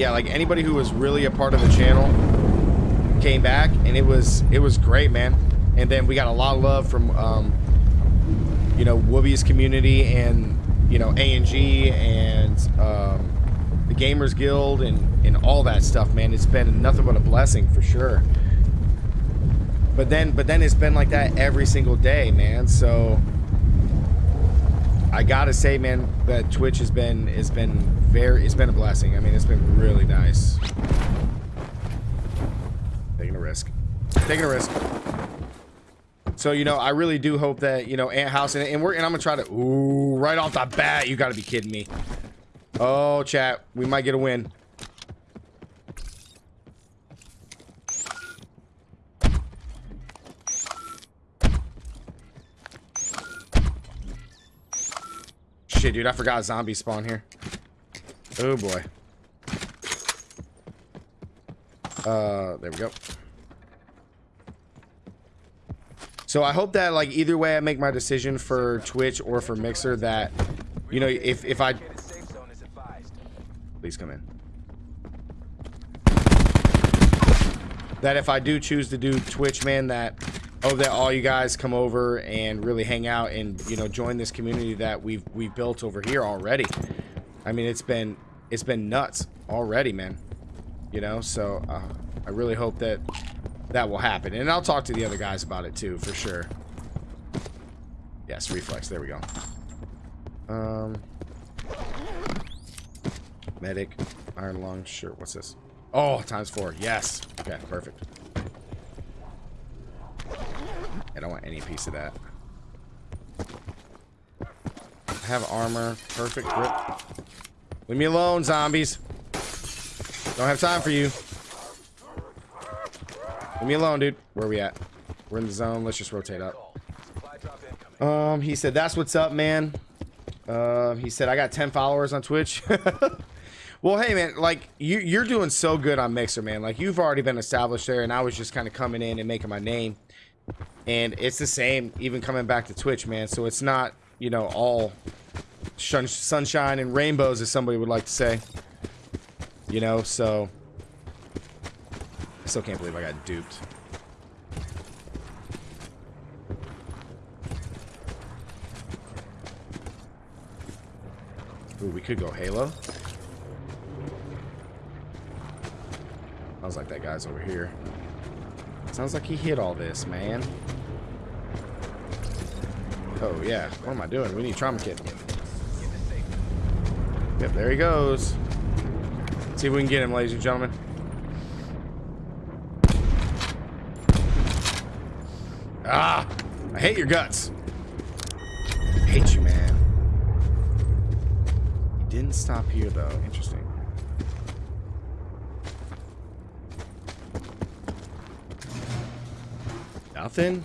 yeah, like anybody who was really a part of the channel came back, and it was it was great, man. And then we got a lot of love from, um, you know, Wooby's community and you know A&G and um, the Gamers Guild and and all that stuff, man. It's been nothing but a blessing for sure. But then, but then it's been like that every single day, man. So I gotta say, man, that Twitch has been has been very it's been a blessing. I mean, it's been really nice. Taking a risk. Taking a risk. So you know, I really do hope that you know Ant House and, and we're and I'm gonna try to ooh right off the bat. You gotta be kidding me. Oh, chat, we might get a win. Shit, dude, I forgot zombie spawn here. Oh boy. Uh, there we go. So I hope that like either way I make my decision for Twitch or for Mixer that you know if if I please come in that if I do choose to do Twitch man that hope that all you guys come over and really hang out and you know join this community that we've we've built over here already. I mean it's been it's been nuts already man you know so uh, I really hope that that will happen. And I'll talk to the other guys about it too, for sure. Yes, reflex. There we go. Um, medic, iron lung. Sure. What's this? Oh, times four. Yes. Okay, perfect. I don't want any piece of that. I have armor. Perfect grip. Leave me alone, zombies. Don't have time for you. Leave me alone, dude. Where are we at? We're in the zone. Let's just rotate up. Um, he said, that's what's up, man. Uh, he said, I got 10 followers on Twitch. well, hey, man, like, you, you're doing so good on Mixer, man. Like, you've already been established there, and I was just kind of coming in and making my name. And it's the same, even coming back to Twitch, man. So it's not, you know, all sunshine and rainbows, as somebody would like to say. You know, so I still can't believe I got duped. Ooh, we could go Halo. Sounds like that guy's over here. Sounds like he hit all this, man. Oh, yeah. What am I doing? We need trauma kit. Yep, there he goes. Let's see if we can get him, ladies and gentlemen. Ah! I hate your guts. I hate you, man. He didn't stop here, though. Interesting. Nothing?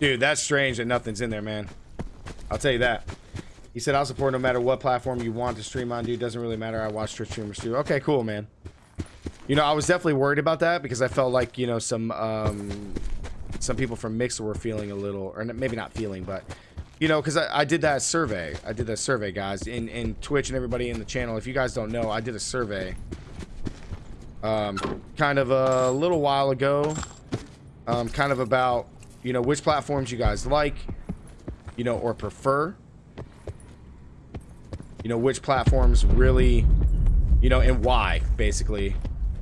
Dude, that's strange that nothing's in there, man. I'll tell you that. He said, I'll support no matter what platform you want to stream on, dude. Doesn't really matter. I watch Twitch streamers too. Okay, cool, man. You know, I was definitely worried about that because I felt like, you know, some um, some people from Mixer were feeling a little, or maybe not feeling, but you know, because I, I, did that survey. I did that survey, guys, in in Twitch and everybody in the channel. If you guys don't know, I did a survey, um, kind of a little while ago, um, kind of about you know which platforms you guys like, you know, or prefer. You know which platforms really, you know, and why basically.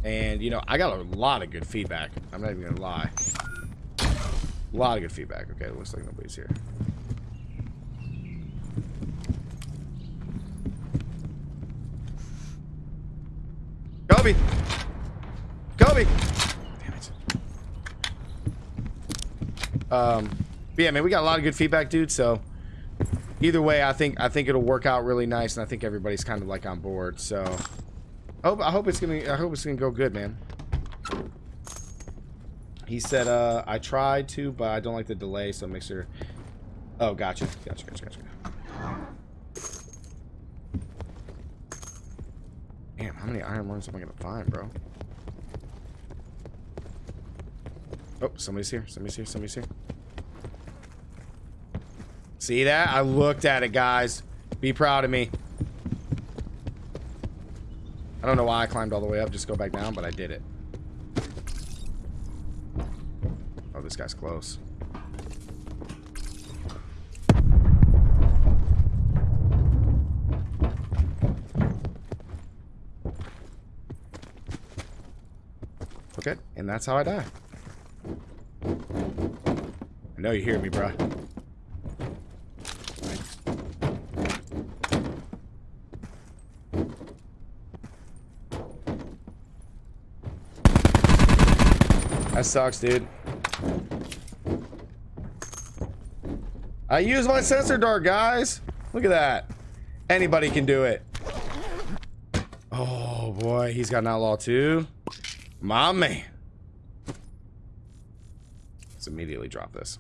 And you know, I got a lot of good feedback. I'm not even gonna lie. A lot of good feedback. Okay, looks like nobody's here. Kobe! Kobe! Damn it. Um, yeah, man, we got a lot of good feedback, dude, so either way, I think I think it'll work out really nice, and I think everybody's kind of like on board, so I hope I hope it's gonna I hope it's gonna go good, man. He said, uh, I tried to, but I don't like the delay, so make sure. Oh, gotcha. Gotcha, gotcha, gotcha. Damn, how many iron lungs am I gonna find, bro? Oh, somebody's here. Somebody's here. Somebody's here. See that? I looked at it, guys. Be proud of me. I don't know why I climbed all the way up, just go back down, but I did it. Oh, this guy's close. Okay, and that's how I die. Know you hear me, bruh. That sucks, dude. I use my sensor dart, guys. Look at that. Anybody can do it. Oh, boy. He's got an outlaw, too. My man. Let's immediately drop this.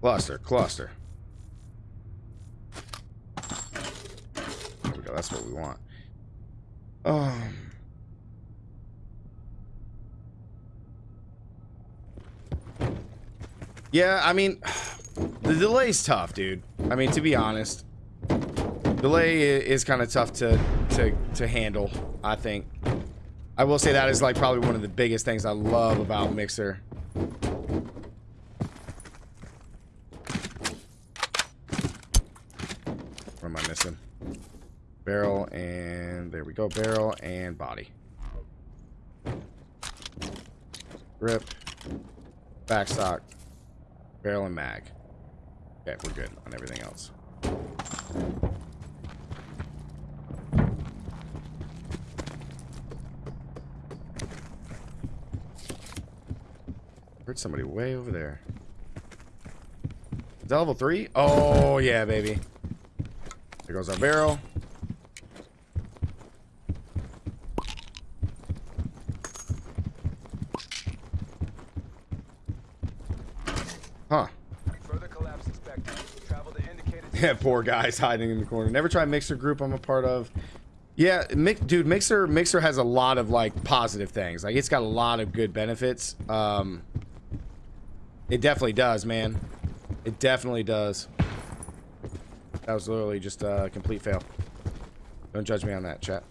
Cluster, cluster. There we go. That's what we want. Um... Yeah, I mean, the delay's tough, dude. I mean, to be honest, delay is kind of tough to, to, to handle, I think. I will say that is like probably one of the biggest things I love about Mixer. What am I missing? Barrel and there we go. Barrel and body. Grip. Backstock. Barrel and mag. Okay, we're good on everything else. Heard somebody way over there. Is that level three? Oh, yeah, baby. There goes our barrel. Huh. Yeah, poor guys hiding in the corner. Never try Mixer group I'm a part of. Yeah, Mick, dude, Mixer Mixer has a lot of like positive things. Like it's got a lot of good benefits. Um, it definitely does, man. It definitely does. That was literally just a complete fail. Don't judge me on that, chat.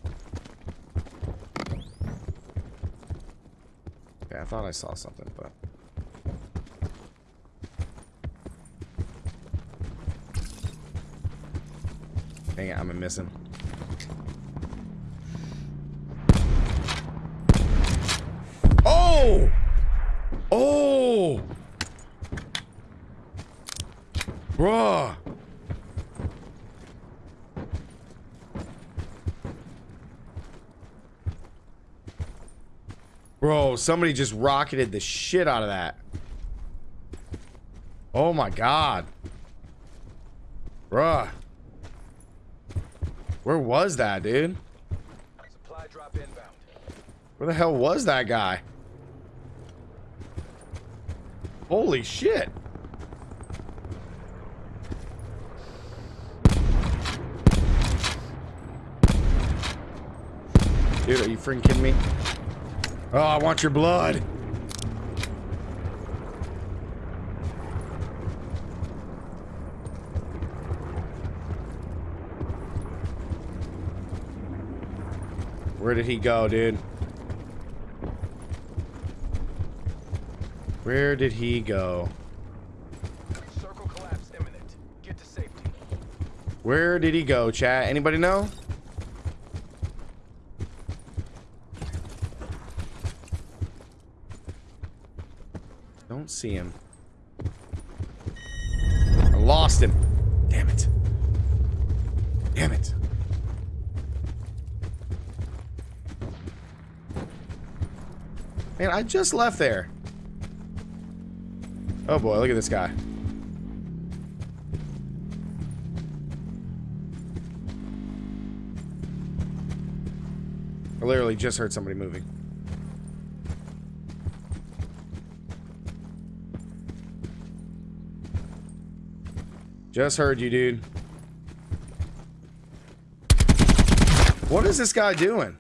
Yeah, I thought I saw something, but... Dang it, I'm missing. Oh! Oh! Bruh. Bro, somebody just rocketed the shit out of that. Oh my god. Bruh. Where was that, dude? Supply drop inbound. Where the hell was that guy? Holy shit. Dude, are you freaking kidding me? Oh, I want your blood. Where did he go, dude? Where did he go? Circle collapse imminent. Get to safety. Where did he go, chat? Anybody know? Don't see him. I lost him. Damn it. Damn it. Man, I just left there. Oh boy, look at this guy. I literally just heard somebody moving. Just heard you, dude. What is this guy doing?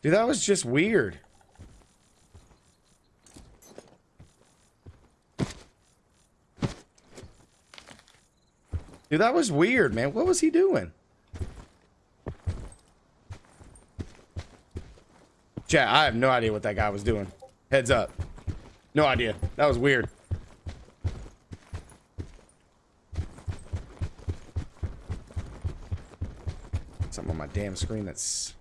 Dude, that was just weird. Dude, that was weird, man. What was he doing? Chat, I have no idea what that guy was doing. Heads up. No idea. That was weird. Something on my damn screen that's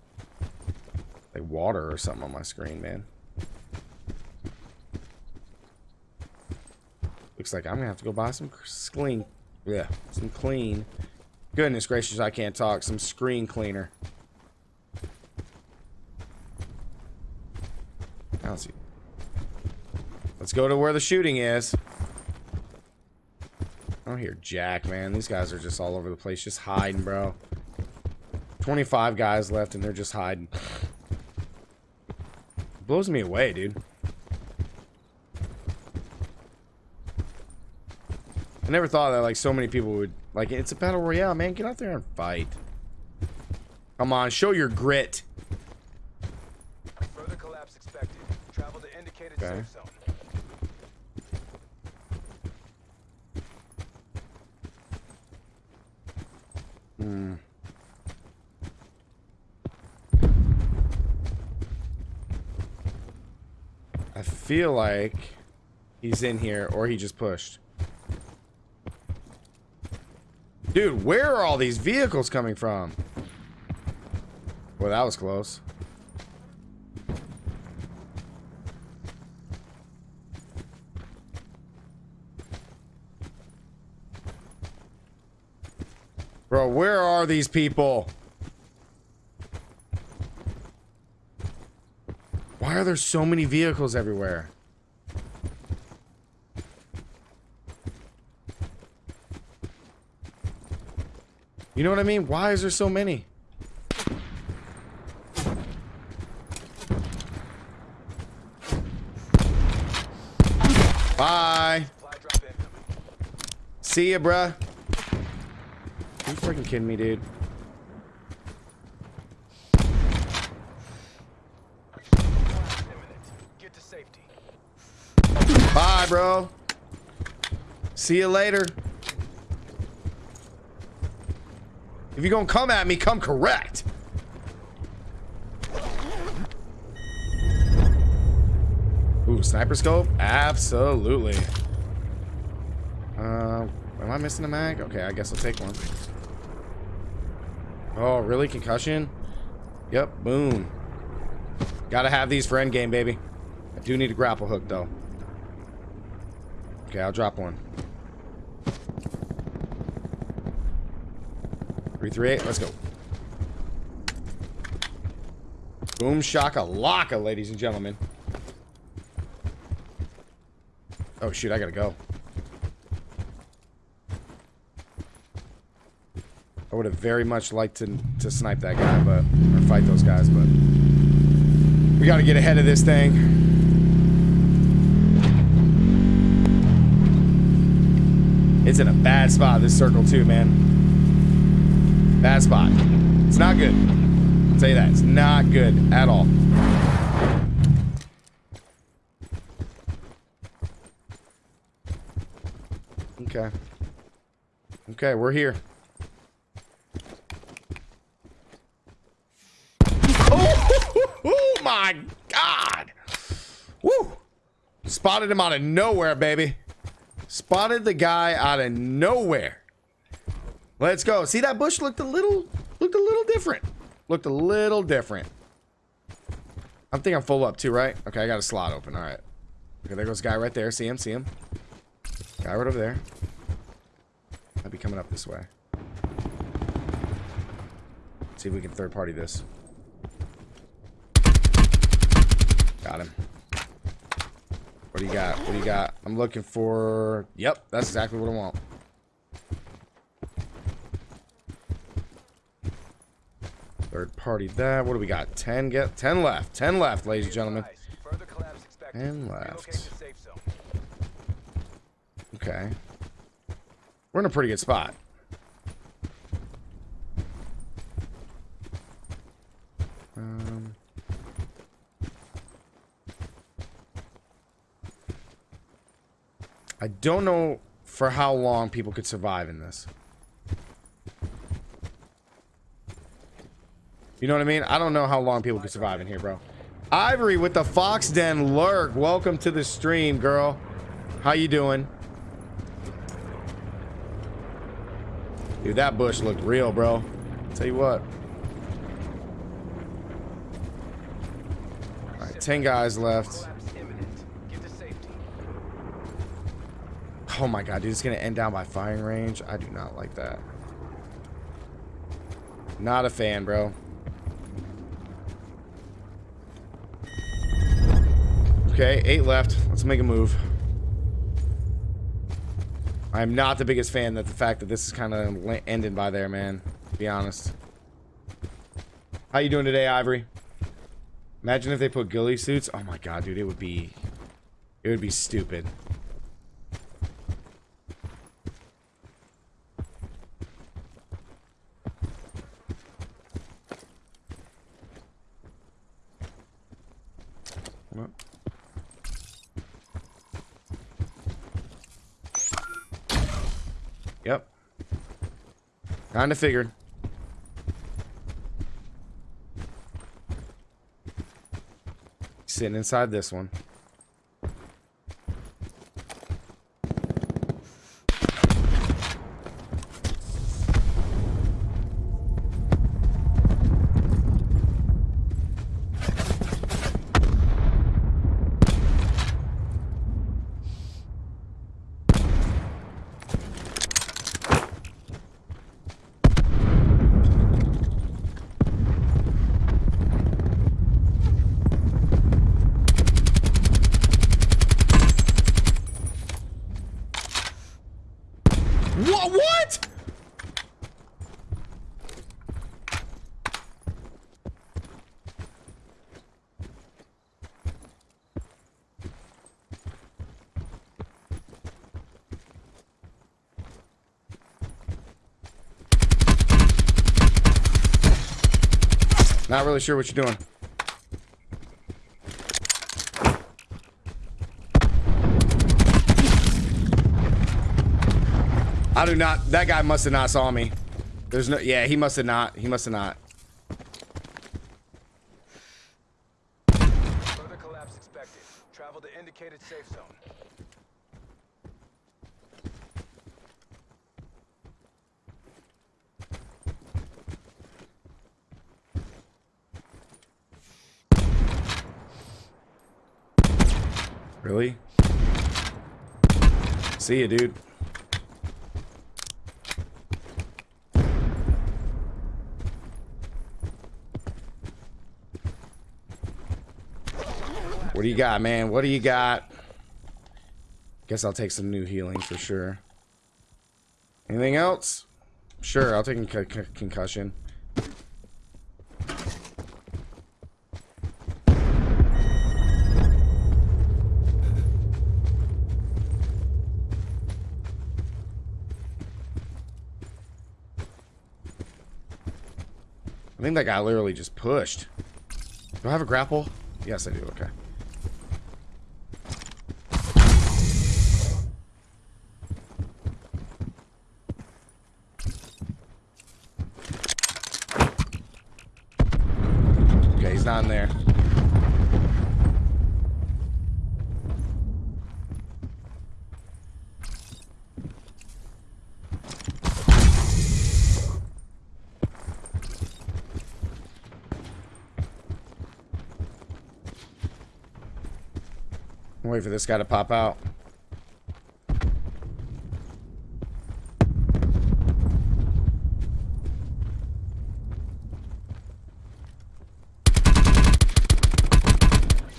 like water or something on my screen, man. Looks like I'm gonna have to go buy some clean, yeah, some clean. Goodness gracious, I can't talk. Some screen cleaner. I don't see. Let's go to where the shooting is. I don't hear Jack, man. These guys are just all over the place, just hiding, bro. 25 guys left, and they're just hiding. blows me away, dude. I never thought that like so many people would like it's a battle royale, man. Get out there and fight. Come on, show your grit. Further collapse expected. Travel to indicated okay. safe zone. Hmm. I feel like he's in here or he just pushed. Dude, where are all these vehicles coming from? Well, that was close. Bro, where are these people? Why are there so many vehicles everywhere? You know what I mean? Why is there so many? Bye. See ya, bruh. You freaking kidding me, dude? Bye, bro. See you later. If you're gonna come at me, come correct. Ooh, sniper scope? Absolutely. Uh, am I missing a mag? Okay, I guess I'll take one. Oh, really? Concussion? Yep, boom. Gotta have these for endgame, baby. I do need a grapple hook, though. Okay, I'll drop one. 338, let's go. Boom shaka laka, ladies and gentlemen. Oh shoot, I gotta go. Would have very much liked to, to snipe that guy, but or fight those guys, but we gotta get ahead of this thing. It's in a bad spot, this circle too, man. Bad spot. It's not good. I'll tell you that. It's not good at all. Okay. Okay, we're here. Oh, oh my God. Woo. Spotted him out of nowhere, baby. Spotted the guy out of nowhere. Let's go. See that bush looked a little looked a little different. Looked a little different. I think I'm full up too, right? Okay, I got a slot open. All right. Okay, there goes guy right there. See him? See him? Guy right over there. Might be coming up this way. See if we can third party this. Got him. What do you got? What do you got? I'm looking for... Yep, that's exactly what I want. Third party that. What do we got? 10 get 10 left. 10 left, ladies and gentlemen. 10 left. Okay. We're in a pretty good spot. I don't know for how long people could survive in this. You know what I mean? I don't know how long people could survive in here, bro. Ivory with the Fox Den lurk. Welcome to the stream, girl. How you doing? Dude, that bush looked real, bro. Tell you what. All right, 10 guys left. Oh my god, dude, it's gonna end down by firing range. I do not like that. Not a fan, bro. Okay, eight left. Let's make a move. I'm not the biggest fan that the fact that this is kind of ending by there, man. To be honest. How you doing today, Ivory? Imagine if they put ghillie suits. Oh my god, dude, it would be... It would be stupid. Yep. Kinda figured. Sitting inside this one. Not really sure what you're doing. I do not. That guy must have not saw me. There's no. Yeah, he must have not. He must have not. Further collapse expected. Travel to indicated safe zone. Really? See you, dude. What do you got, man? What do you got? Guess I'll take some new healing for sure. Anything else? Sure, I'll take a con con concussion. I think that guy literally just pushed. Do I have a grapple? Yes, I do. Okay. Okay, he's not in there. Wait for this guy to pop out.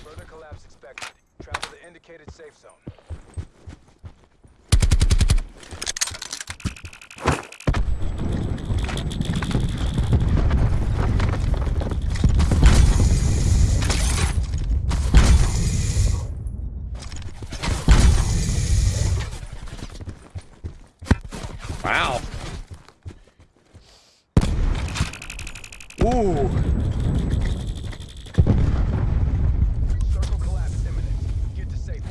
Further collapse expected. Travel to indicated safe zone. Wow. Ooh. Circle collapse imminent. Get to safety.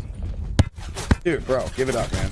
Dude, bro, give it up, man.